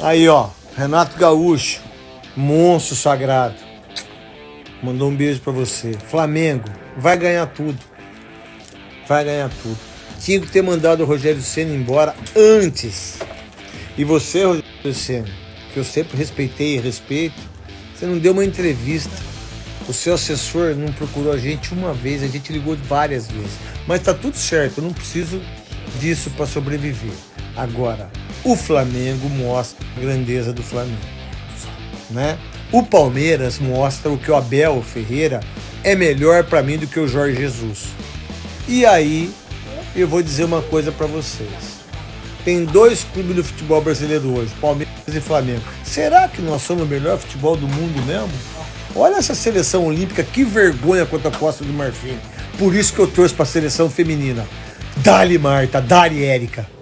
Aí, ó, Renato Gaúcho, monstro sagrado. Mandou um beijo para você. Flamengo, vai ganhar tudo. Vai ganhar tudo. Tinha que ter mandado o Rogério Senna embora antes. E você, Rogério Senna, que eu sempre respeitei e respeito, você não deu uma entrevista. O seu assessor não procurou a gente uma vez, a gente ligou várias vezes. Mas tá tudo certo, eu não preciso disso para sobreviver. Agora, o Flamengo mostra a grandeza do Flamengo. Né? O Palmeiras mostra o que o Abel Ferreira é melhor para mim do que o Jorge Jesus. E aí, eu vou dizer uma coisa para vocês. Tem dois clubes do futebol brasileiro hoje, Palmeiras e Flamengo. Será que nós somos o melhor futebol do mundo mesmo? Olha essa seleção olímpica, que vergonha contra a Costa do Marfim. Por isso que eu torço para a seleção feminina. Dali Marta, Dali Érica.